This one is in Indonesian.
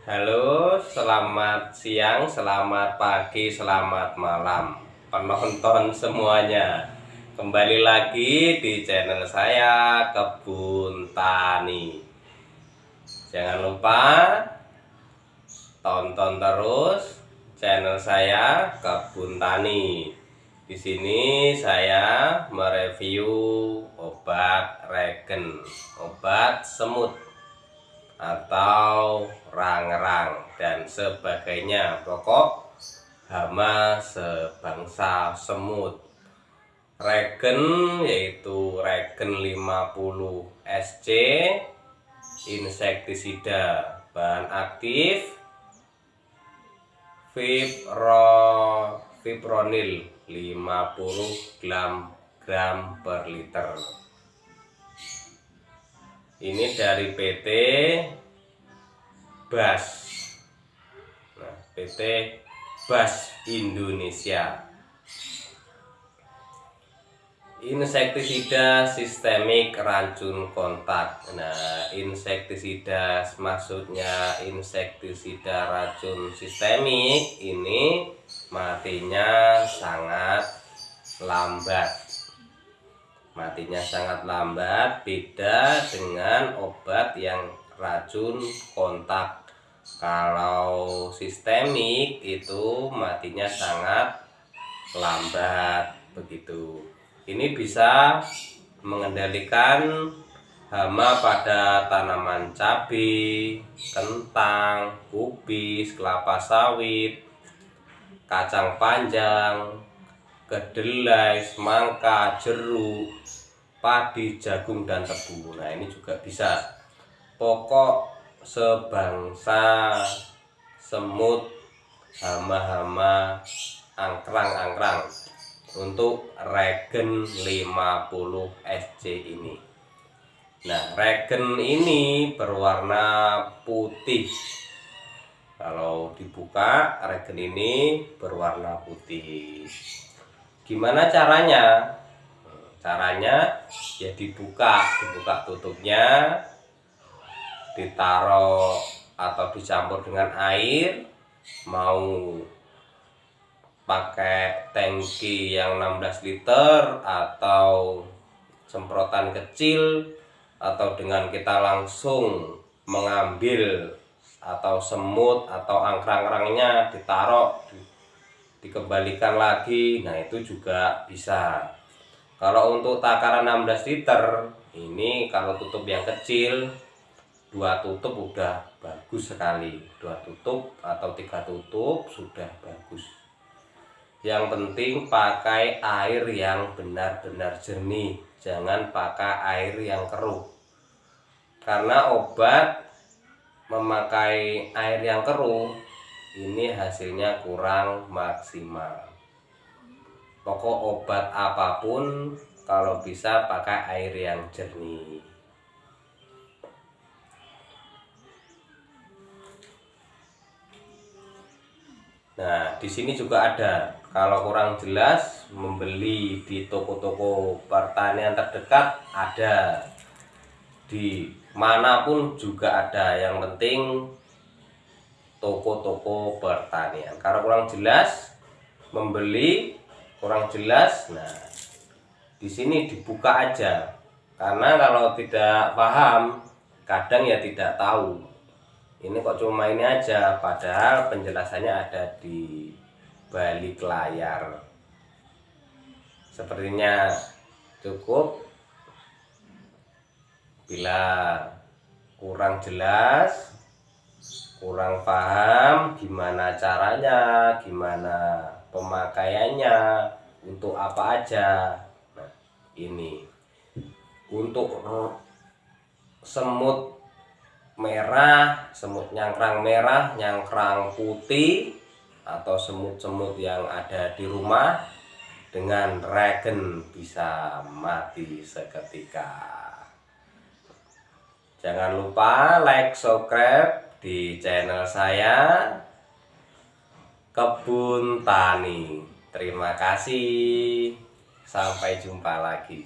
Halo, selamat siang, selamat pagi, selamat malam penonton semuanya. Kembali lagi di channel saya Kebun Tani. Jangan lupa tonton terus channel saya Kebun Tani. Di sini saya mereview obat regen, obat semut atau rang-rang dan sebagainya. Pokok hama sebangsa semut. Regen yaitu regen 50 SC insektisida. Bahan aktif fibro fipronil 50 gram gram per liter. Ini dari PT BAS. Nah, PT BAS Indonesia. Insektisida sistemik racun kontak. Nah insektisida maksudnya insektisida racun sistemik ini matinya sangat lambat. Matinya sangat lambat beda dengan obat yang racun kontak kalau sistemik itu matinya sangat lambat begitu ini bisa mengendalikan hama pada tanaman cabai, kentang, kubis, kelapa sawit, kacang panjang, kedelai, semangka, jeruk, padi, jagung, dan tebu. Nah ini juga bisa pokok sebangsa semut, hama-hama, angkrang-angkrang untuk regen 50 SC ini. Nah, regen ini berwarna putih. Kalau dibuka, regen ini berwarna putih gimana caranya caranya ya dibuka dibuka tutupnya ditaruh atau dicampur dengan air mau pakai tangki yang 16 liter atau semprotan kecil atau dengan kita langsung mengambil atau semut atau angkrang-angkrangnya ditaruh di dikembalikan lagi. Nah itu juga bisa. Kalau untuk takaran 16 liter ini kalau tutup yang kecil dua tutup udah bagus sekali. Dua tutup atau tiga tutup sudah bagus. Yang penting pakai air yang benar-benar jernih. Jangan pakai air yang keruh. Karena obat memakai air yang keruh ini hasilnya kurang maksimal. Pokok obat apa pun kalau bisa pakai air yang jernih Nah, di sini juga ada. Kalau kurang jelas, membeli di toko-toko pertanian terdekat ada. Di mana pun juga ada. Yang penting toko-toko pertanian kalau kurang jelas membeli kurang jelas nah di sini dibuka aja karena kalau tidak paham kadang ya tidak tahu ini kok cuma ini aja padahal penjelasannya ada di balik layar sepertinya cukup. Bila kurang jelas kurang paham gimana caranya gimana pemakaiannya untuk apa aja. Nah ini. Untuk semut merah semut nyangkrang merah nyangkrang putih atau semut-semut yang ada di rumah dengan regen bisa mati seketika jangan lupa like subscribe di channel saya Kebun Tani. Terima kasih. Sampai jumpa lagi.